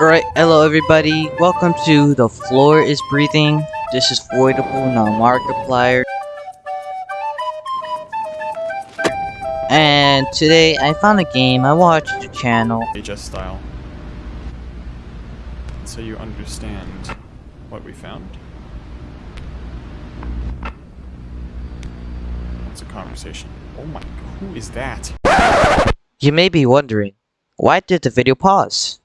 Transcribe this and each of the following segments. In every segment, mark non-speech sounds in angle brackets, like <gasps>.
Alright, hello everybody. Welcome to The Floor is Breathing. This is Voidable, not Markiplier. And today I found a game. I watched the channel. HS style. So you understand what we found. It's a conversation. Oh my, who is that? You may be wondering, why did the video pause?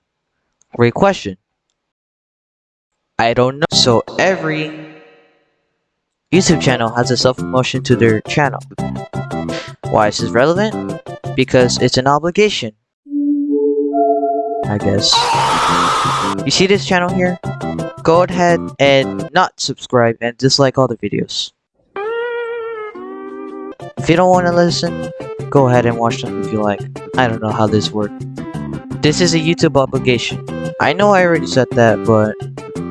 Great question. I don't know. So every YouTube channel has a self-promotion to their channel. Why is this relevant? Because it's an obligation. I guess. You see this channel here? Go ahead and not subscribe and dislike all the videos. If you don't want to listen, go ahead and watch them if you like. I don't know how this works. This is a YouTube obligation. I know I already said that, but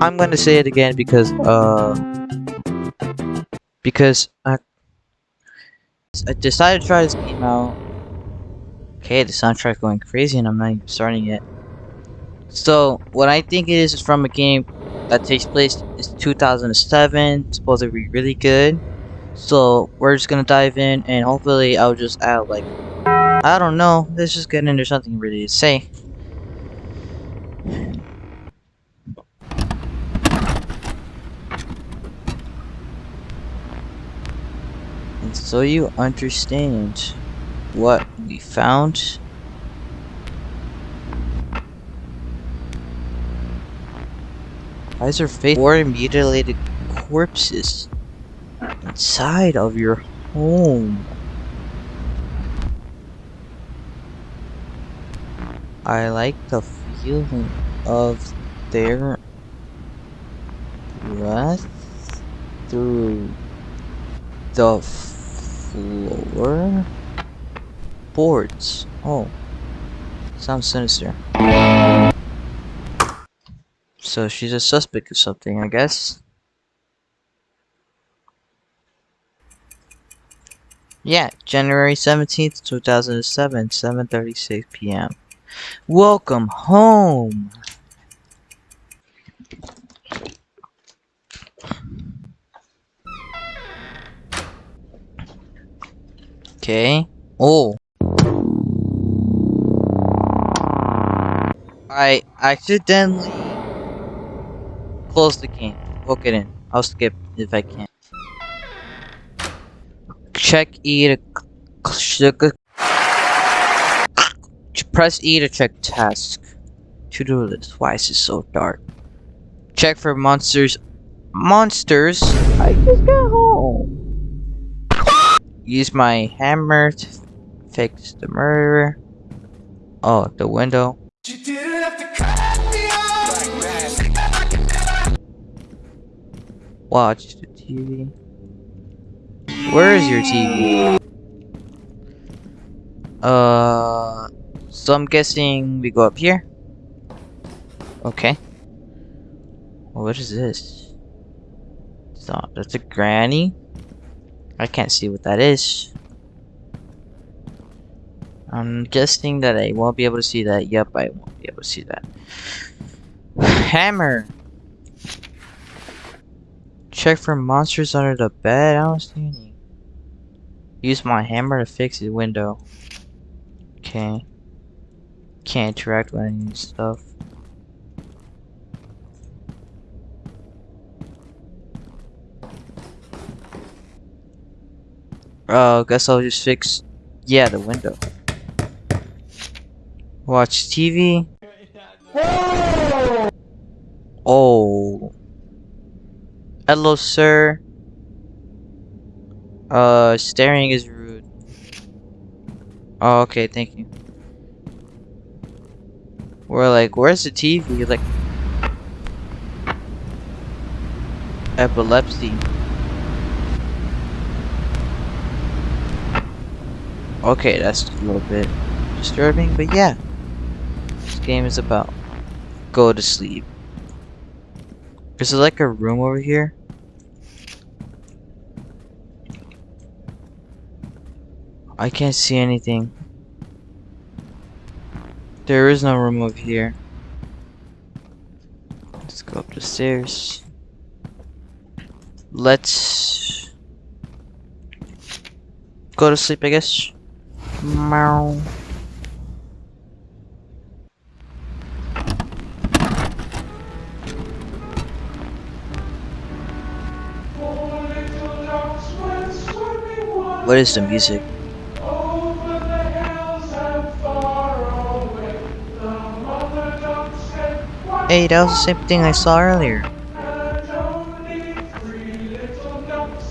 I'm gonna say it again because, uh, because I, I decided to try this game out. Okay, the soundtrack's going crazy and I'm not even starting yet. So, what I think it is is from a game that takes place is 2007, supposed to be really good. So, we're just gonna dive in and hopefully I'll just add like, I don't know, let's just get into something really to say. So you understand what we found. Why is there face four mutilated corpses inside of your home? I like the feeling of their breath through the floor boards. Oh, sounds sinister. So she's a suspect of something, I guess. Yeah, January 17th, 2007, 7.36 p.m. Welcome home! Okay. Oh. I accidentally closed the game. Book it in. I'll skip if I can. Check E to press E to check task. To-do list. Why is it so dark? Check for monsters. Monsters? I just got home. Use my hammer to fix the murderer. Oh, the window. Watch the TV. Where is your TV? Uh, so I'm guessing we go up here. Okay. What is this? So that's a granny. I can't see what that is. I'm guessing that I won't be able to see that. Yep, I won't be able to see that. <sighs> Hammer. Check for monsters under the bed. I don't see any. Use my hammer to fix the window. Okay. Can't interact with any stuff. Uh, guess I'll just fix, yeah, the window. Watch TV. Oh. Hello, sir. Uh, staring is rude. Oh, okay, thank you. We're like, where's the TV? Like, epilepsy. Okay, that's a little bit disturbing, but yeah. This game is about go to sleep. Is there like a room over here? I can't see anything. There is no room over here. Let's go up the stairs. Let's go to sleep, I guess. Meow. What is the music? Hey, that was the same thing I saw earlier.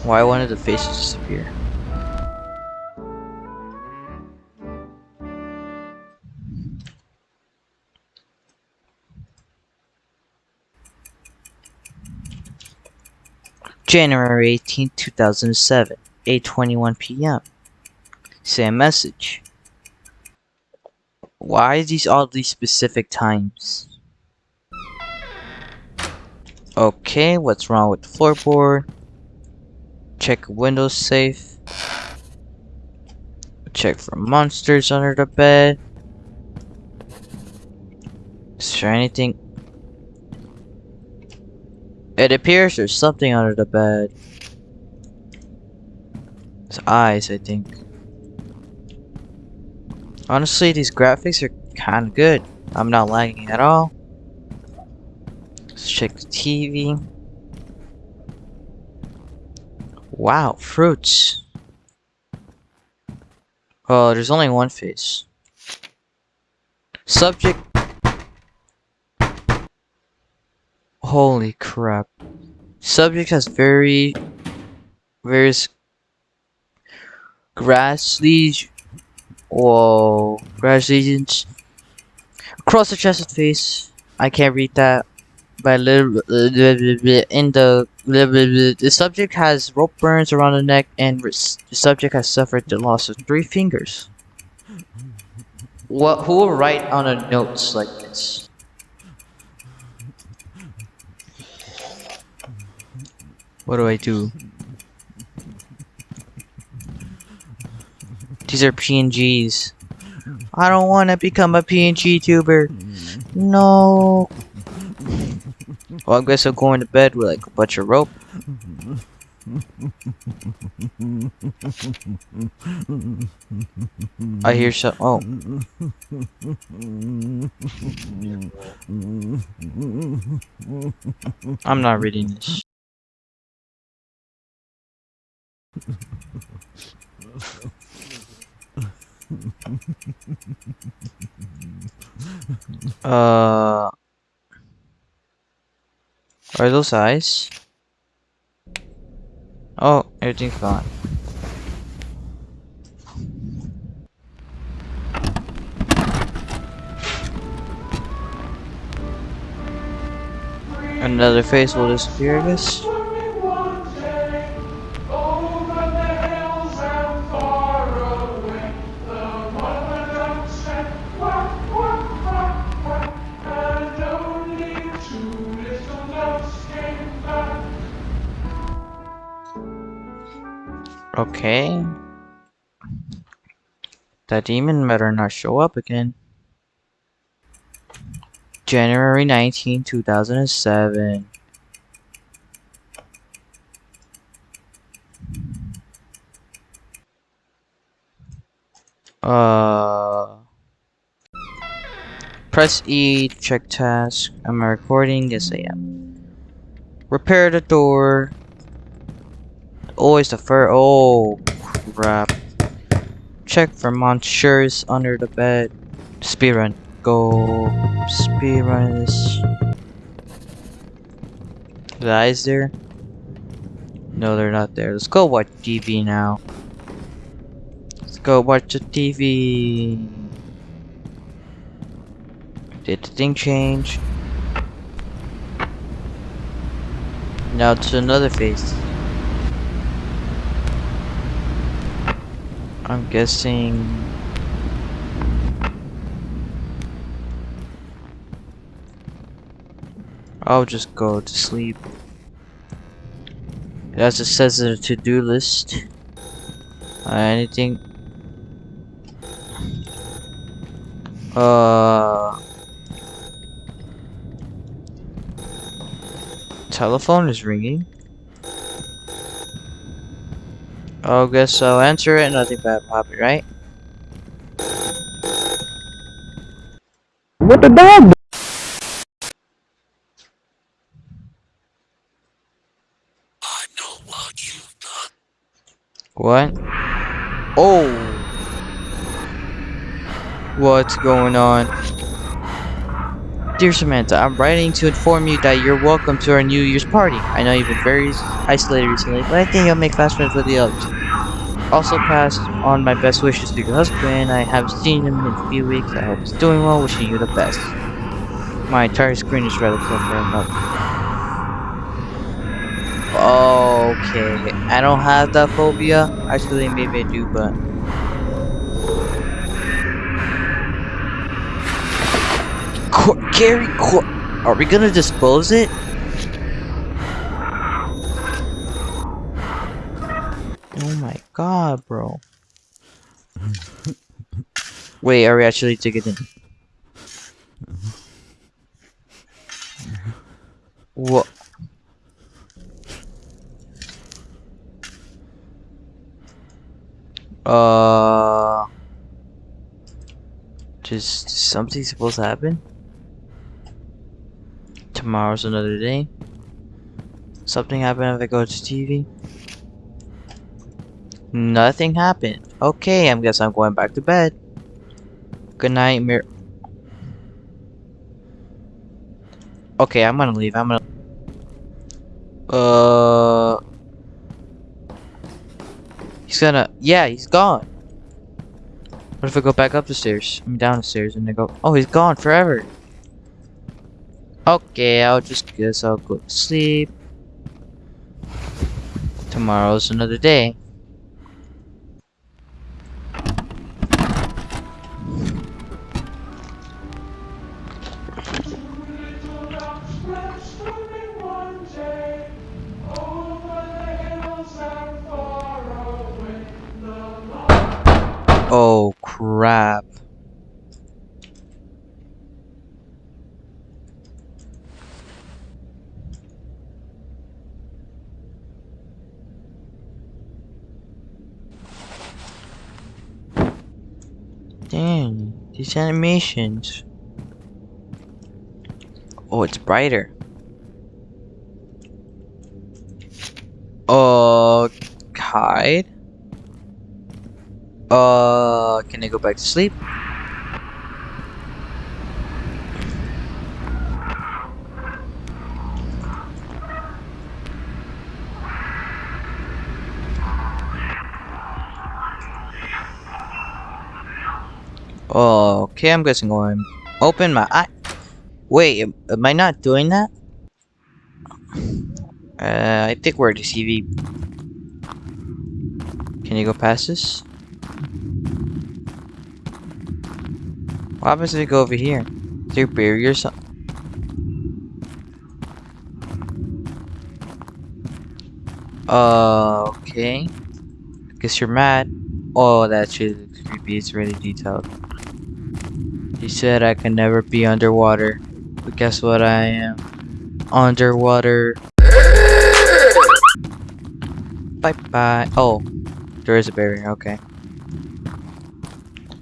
Why one of the faces disappear? January 18, 2007, 8.21 p.m. Same message. Why these all these specific times? Okay, what's wrong with the floorboard? Check window safe. Check for monsters under the bed. Is there anything? It appears there's something under the bed. His eyes, I think. Honestly, these graphics are kinda good. I'm not lagging at all. Let's check the TV. Wow, fruits. Oh, there's only one face. Subject. Holy crap. Subject has very, various grass lesions. Whoa, grass lesions. Across the chest and face. I can't read that by little in the the subject has rope burns around the neck and the subject has suffered the loss of three fingers. What? Who will write on a notes like this? What do I do? These are PNGs. I don't want to become a PNG tuber. No. Well, I guess I'm going to bed with like a bunch of rope. I hear some. Oh. I'm not reading this. Uh. Are those eyes? Oh, everything's gone. Another face will disappear, I guess. Okay. That demon better not show up again. January 19, 2007. Uh, press E check task. Am I recording? Yes, I am. Repair the door. Oh, Always the fur. Oh, crap. Check for monsters under the bed. Speedrun. Go. Speedrun this. Eyes there? No, they're not there. Let's go watch TV now. Let's go watch the TV. Did the thing change? Now to another face. I'm guessing... I'll just go to sleep. As it says in the to-do list. Uh, anything? Uh... Telephone is ringing. Oh, guess I'll answer it. Nothing bad will happen, right? What the dog? What? Oh! What's going on? Dear Samantha, I'm writing to inform you that you're welcome to our New Year's party. I know you've been very isolated recently, but I think you'll make fast friends with the others. Also pass on my best wishes to your husband. I haven't seen him in a few weeks. I hope he's doing well. Wishing you the best. My entire screen is rather cluttered up. Okay, I don't have that phobia. Actually, maybe I do, but Cor Gary, Cor are we gonna dispose it? God, bro. Wait, are we actually it? What? Uh, just something supposed to happen. Tomorrow's another day. Something happened if I go to TV. Nothing happened. Okay, I guess I'm going back to bed. Good night, Mir. Okay, I'm gonna leave. I'm gonna. Uh. He's gonna. Yeah, he's gone. What if I go back up the stairs? I'm down the stairs and I go. Oh, he's gone forever. Okay, I'll just guess I'll go to sleep. Tomorrow's another day. Oh crap. Dang, these animations. Oh, it's brighter. Uh, hide. Uh, can I go back to sleep? Okay, I'm guessing I'm open my eye. Wait, am, I not doing that? Uh, I think we're at the CV. Can you go past this? What happens if we go over here? Is there a barrier or something? Uh, okay. I guess you're mad. Oh, that's really creepy. It's really detailed. You said I can never be underwater. But guess what I am? Underwater. Bye bye. Oh, there is a barrier. Okay.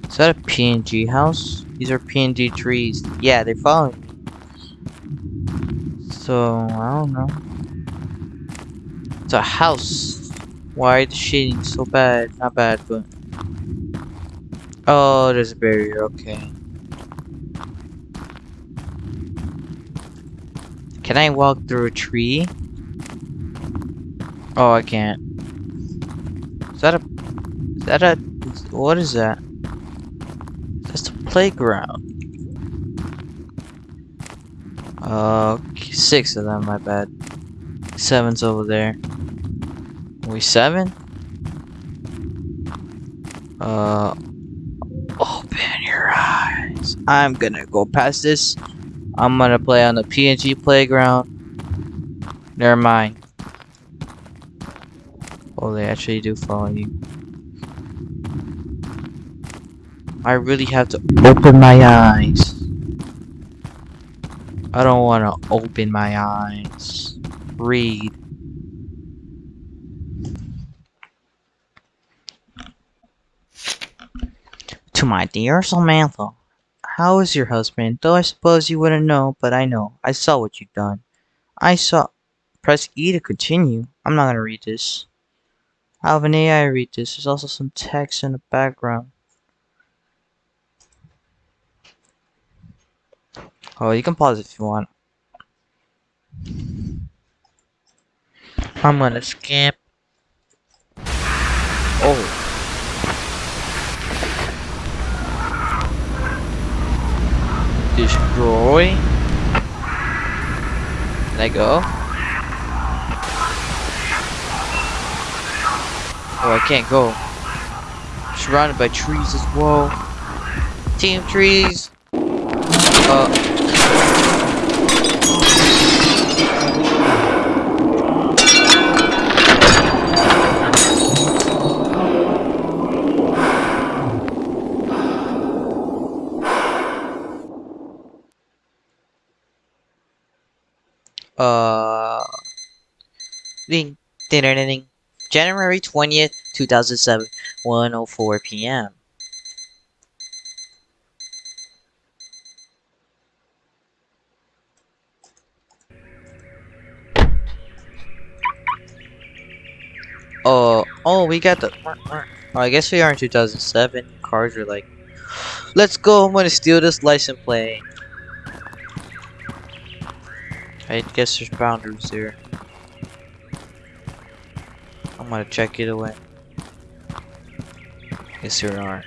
Is that a PNG house? These are PNG trees. Yeah, they're following me. So, I don't know. It's a house. Why the shading so bad? Not bad, but... Oh, there's a barrier. Okay. Can I walk through a tree? Oh, I can't. Is that a... Is that a... What is that? Playground. Uh, six of them, my bad. Seven's over there. Are we seven? Uh, open your eyes. I'm gonna go past this. I'm gonna play on the PNG playground. Never mind. Oh, they actually do follow you. I really have to open my eyes. I don't want to open my eyes. read. To my dear Samantha, how is your husband? Though I suppose you wouldn't know, but I know. I saw what you've done. I saw. Press E to continue. I'm not gonna read this. I have an AI read this. There's also some text in the background. Oh, you can pause if you want. I'm gonna skip. Oh. Destroy. Let go. Oh, I can't go. Surrounded by trees as well. Team trees. Uh. Uh. Ding. Ding. Ding. ding. January 20th, 2007, 1:04 p.m. Uh, oh, we got the. Oh, I guess we are in 2007. Cars are like, let's go. I'm gonna steal this license plate. I guess there's boundaries there. I'm gonna check it away. Yes, there are.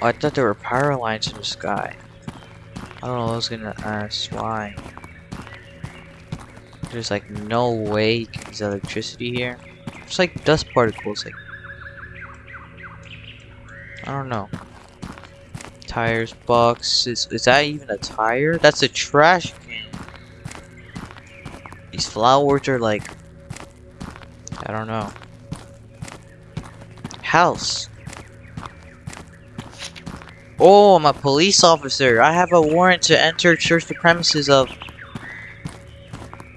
Oh, I thought there were power lines in the sky. I don't know. I was gonna ask why. There's like no way there's electricity here. It's like dust particles. Like I don't know. Tires, box. Is is that even a tire? That's a trash can. These flowers are like I don't know. House. Oh, I'm a police officer. I have a warrant to enter church the premises of.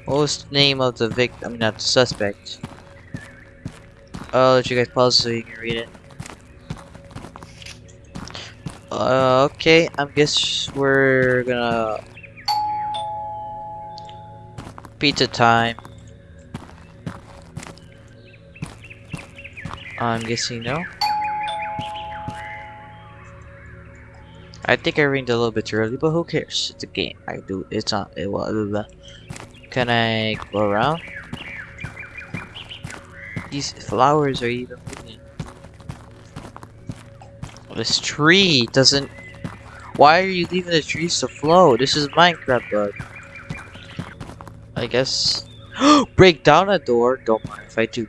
What was the name of the victim? I mean, not the suspect. I'll let you guys pause so you can read it. Uh, okay, I guess we're gonna pizza time. I'm guessing no. I think I ringed a little bit early, but who cares? It's a game. I do. It's not. It will. Can I go around? These flowers are even. This tree doesn't. Why are you leaving the trees to flow? This is Minecraft bug. I guess. <gasps> Break down a door. Don't mind if I do.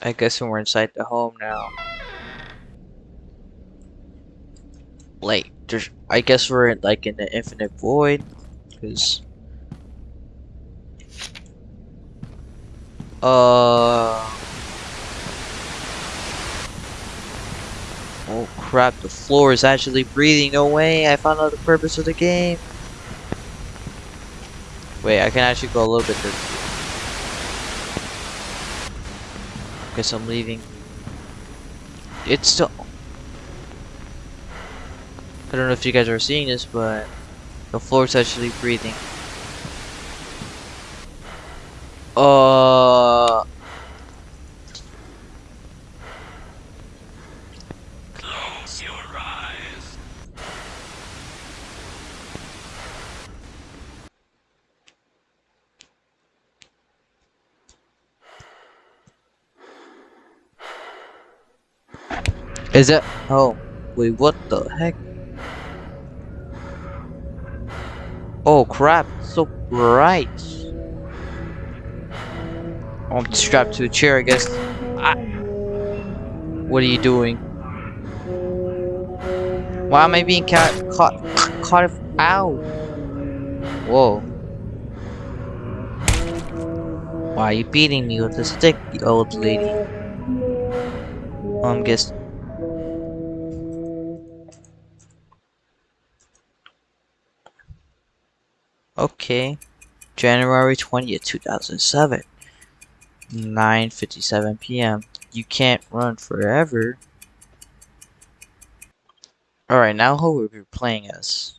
I guess we're inside the home now. Like, there's, I guess we're in, like in the infinite void, because. Uh. Oh crap! The floor is actually breathing. No way! I found out the purpose of the game. Wait, I can actually go a little bit. There. guess I'm leaving. It's still... I don't know if you guys are seeing this, but the floor is actually breathing. Uh... Close your eyes. Is it? Oh, wait, what the heck? Oh crap, so bright. I'm strapped to a chair, I guess. I what are you doing? Why am I being ca caught caught if ow? Whoa. Why are you beating me with a stick, you old lady? Um, I'm guessing. Okay. January 20th, 2007. 9.57 p.m. You can't run forever. Alright, now who will be playing as?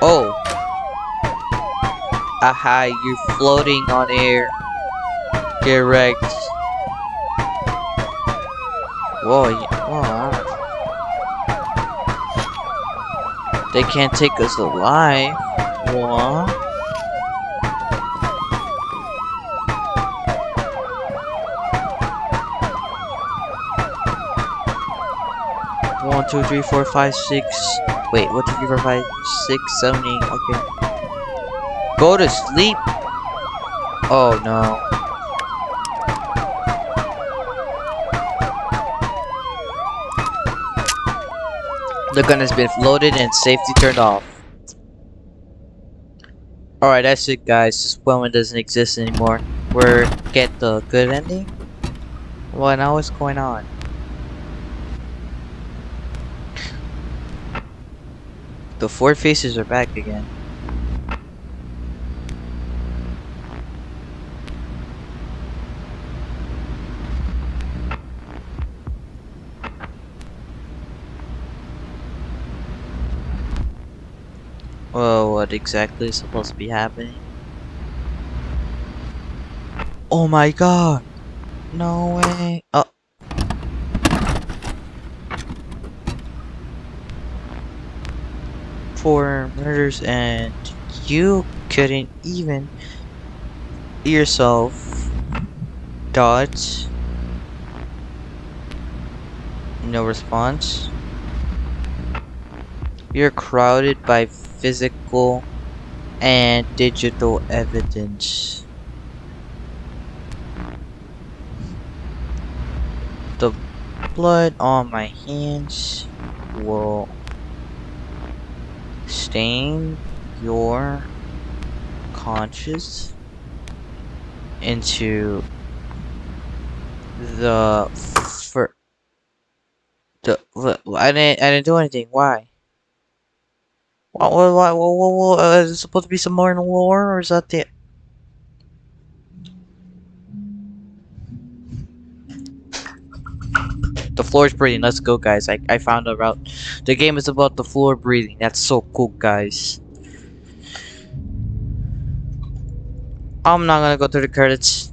Oh! Aha, you're floating on air. Get wrecked. Whoa, whoa. They can't take us alive. What? One, two, three, four, five, six. Wait, one, two, three, four, five, six, seven, eight. Okay. Go to sleep. Oh no. The gun has been loaded and safety turned off. Alright, that's it guys. This woman doesn't exist anymore. We're get the good ending? What now what's going on? The four faces are back again. Well, what exactly is supposed to be happening? Oh my god! No way! Oh. Four murders and you couldn't even yourself dodge. No response. You're crowded by physical and digital evidence. The blood on my hands will stain your conscience into the fir the I didn't I didn't do anything. Why? What, what, what, what, what, is it supposed to be some more lore, or is that the... The floor is breathing, let's go guys, I, I found a route. The game is about the floor breathing, that's so cool guys. I'm not gonna go through the credits.